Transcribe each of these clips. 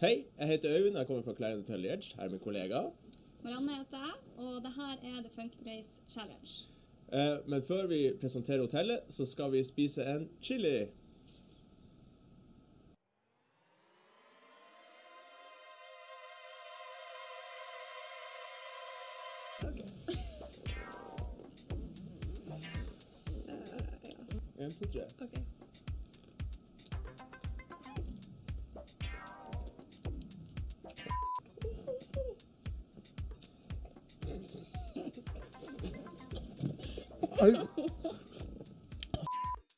Hei, jeg heter Øyvind, jeg kommer fra Clarion Edge. Her er min kollega. Marianne heter jeg, og det her er The Funk Race Challenge. Eh, men før vi presenterer hotellet, så skal vi spise en chili. En, to, tre. Ok. Au.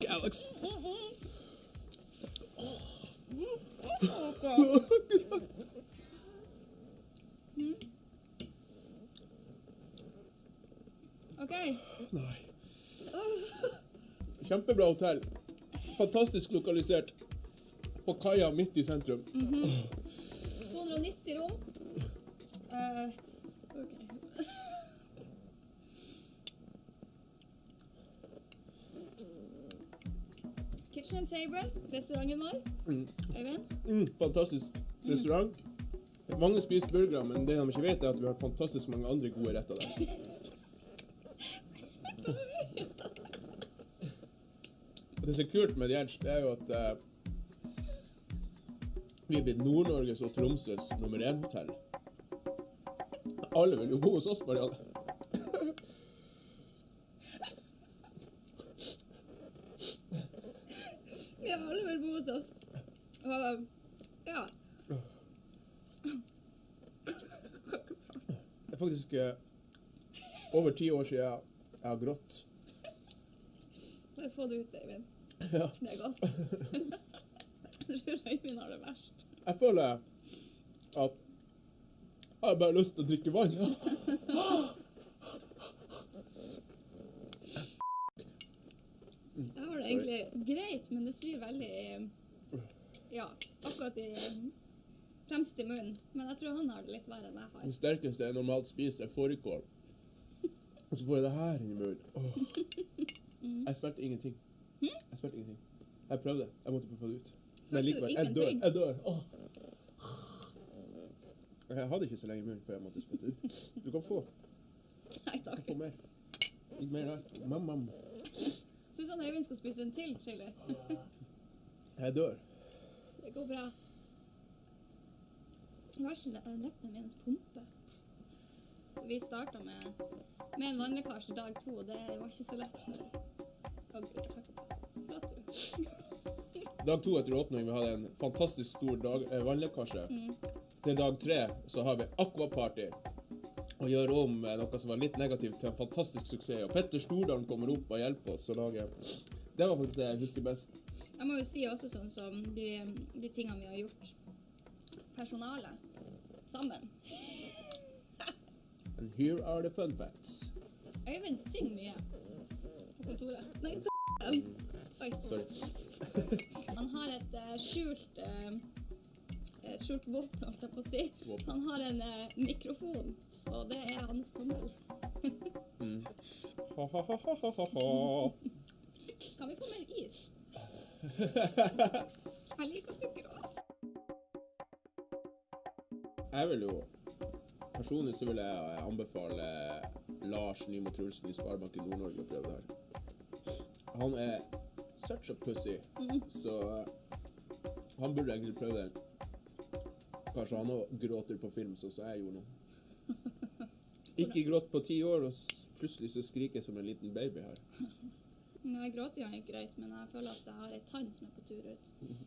Alex. Ok. Nei. Kjempebra hotell. Fantastisk lokalisert. På kaia midt i sentrum. 290 rom. Eh, Kitchen and table, restauranten vår. Øyvind? Mm, fantastisk restaurant. Mange spiser burgere, men det de ikke vet, er at vi har fantastisk mange andre gode retter der. Det som er kult med Gjerds, det er jo at eh, vi er blitt Nord-Norges og Tromsøs nummer én-hotell. Alle vil jo bo hos oss, Marianne. Vi har alle vel bo hos oss. Og ja. Det er faktisk eh, over ti år siden jeg jeg har grått. Bare få det ut, Øyvind. Ja. Det er godt. Jeg tror Øyvind har det verst. Jeg føler at jeg har bare lyst til å drikke vann. Jeg har det egentlig greit, men det svir veldig i Ja, akkurat i fremst i munnen. Men jeg tror han har det litt verre enn jeg har. Det sterkeste jeg normalt spiser, er fårikål. Og så får jeg det her inn i munnen. Åh. Jeg svelget ingenting. Jeg svelget ingenting. Jeg prøvde. Jeg måtte prøve det ut. Men likevel, jeg dør. Jeg dør. Åh. Jeg hadde ikke så lenge i munnen før jeg måtte spytte ut. Du kan få. Nei takk. få mer. Litt mer her. Mam, mam. Syns han Øyvind skal spise en til chili? Jeg dør. Det går bra. Leppene mine pumper. Så vi starta med, med en vannlekkasje dag to, og det var ikke så lett for Å, du. Dag to etter åpning, vi hadde en fantastisk stor dag, eh, vannlekkasje. Mm. Til dag tre så har vi aquaparty. Og gjør om eh, noe som var litt negativt til en fantastisk suksess. Og Petter Stordalen kommer opp og hjelper oss å lage Det var faktisk det jeg husker best. Jeg må jo si også sånn som de, de tingene vi har gjort personalet sammen. And here are the fun facts. Øyvind synger mye på kontoret. Nei, Oi. Sorry. Han har et uh, skjult uh, et skjult våpen, holdt jeg på å si. Våpen. Han har en uh, mikrofon, og det er hans tommel. Mm. Kan vi få mer is? Jeg liker at du gråter. Jeg vil jo Personlig så vil jeg anbefale Lars Nymo Trulsen i Sparebanken Nord-Norge å prøve det her. Han er such a pussy, så han burde egentlig prøve det. Kanskje han òg gråter på film, sånn som jeg gjorde nå. Ikke grått på ti år, og plutselig så skriker jeg som en liten baby her. Nei, gråting er greit, men jeg føler at jeg har ei tann som er på tur ut.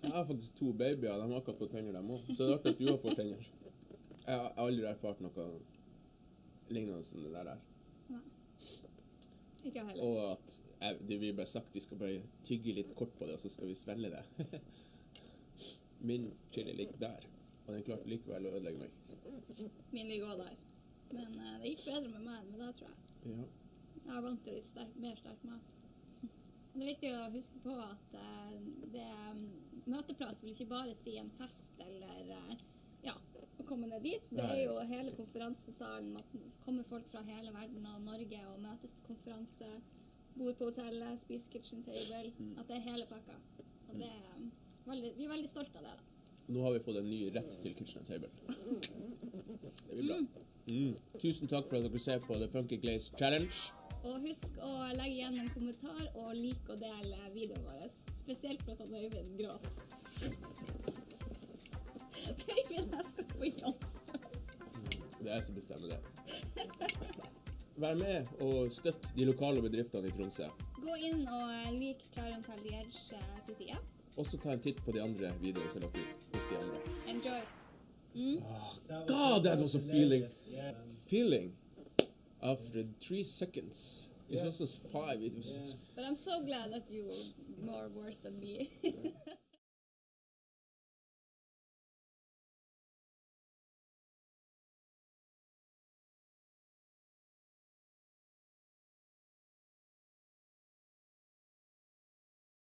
Jeg har faktisk to babyer, de har akkurat fått tenner, dem òg. Så det er artig at du har fått tenner. Jeg har aldri erfart noe lignende som det der. Nei. Ikke heller. Og at jeg, det blir bare sagt vi skal bare tygge litt kort på det, og så skal vi svelge det. Min chili ligger der, og den klarte likevel å ødelegge meg. Min ligger også der. Men uh, det gikk bedre med meg enn med deg, tror jeg. Ja. Jeg er vant til litt sterk, mer sterk mat. Det er viktig å huske på at eh, det, møteplass vil ikke bare si en fest eller eh, ja, å komme ned dit. Det er jo hele konferansesalen. At kommer folk fra hele verden og Norge og møtes til konferanse. Bor på hotellet, spiser kitchen table. Mm. At det er hele pakka. Og det er veldig, vi er veldig stolte av det. da. Nå har vi fått en ny rett til Kitchen Table. Det blir bra. Mm. Tusen takk for at dere ser på The Funky Glaze Challenge. Og husk å legge igjen en kommentar og like og dele videoen vår. Spesielt for at Øyvind gråt. Øyvind, jeg skal på jobb. Det er jeg som bestemmer det. Vær med og støtt de lokale bedriftene i Tromsø. Gå inn og lik Claron Talliers side. Også ta en titt på de andre videoene som er lagt ut hos de andre. Enjoy. God, that was a feeling. Feeling after three seconds. It was just five. It was But I'm so glad that you were more worse than me.